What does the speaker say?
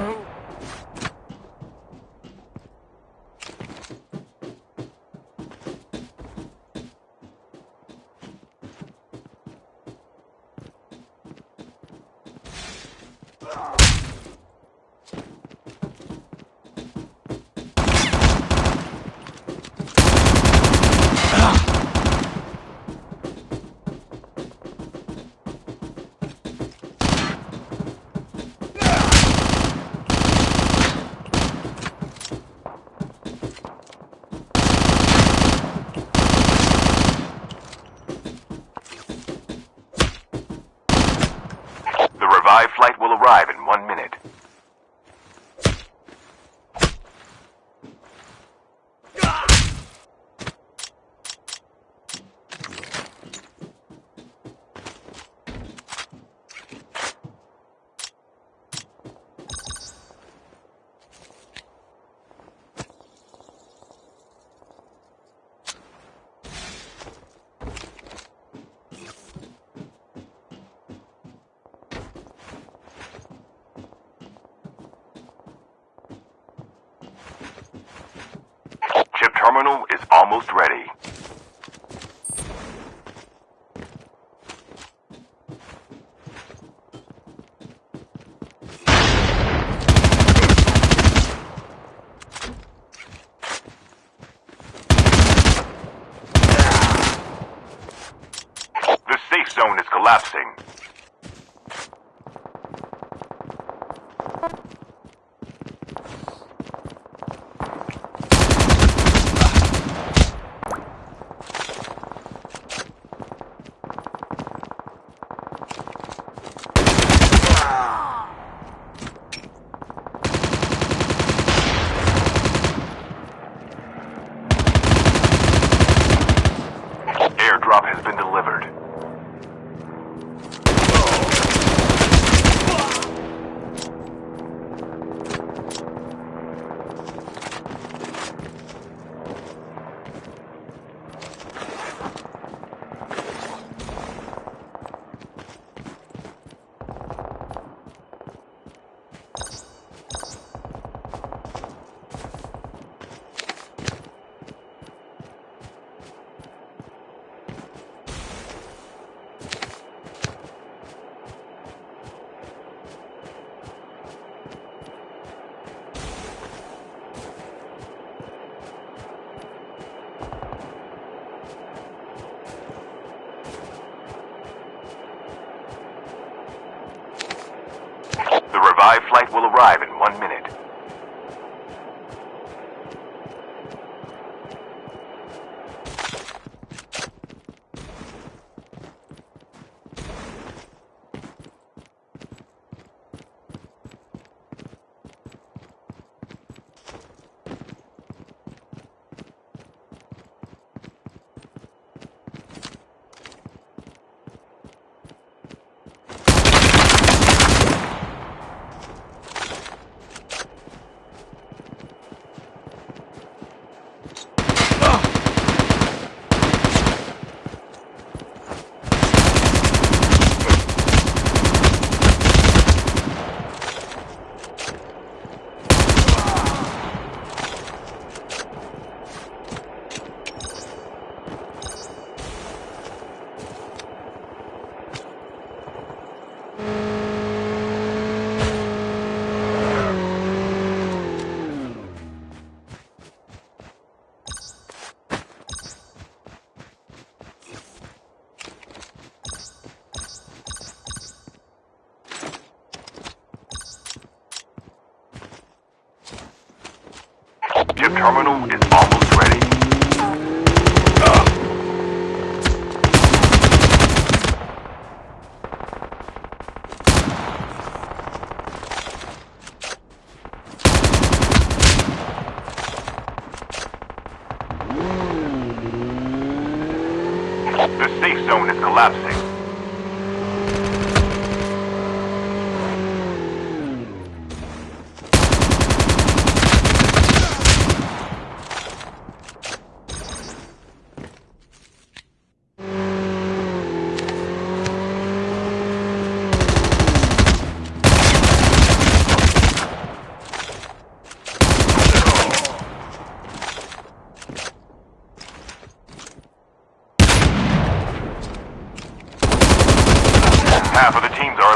Oh. Terminal is almost ready. The safe zone is collapsing. Revived flight will arrive in one minute. Terminal is almost ready. The safe zone is collapsing. Half of the teams are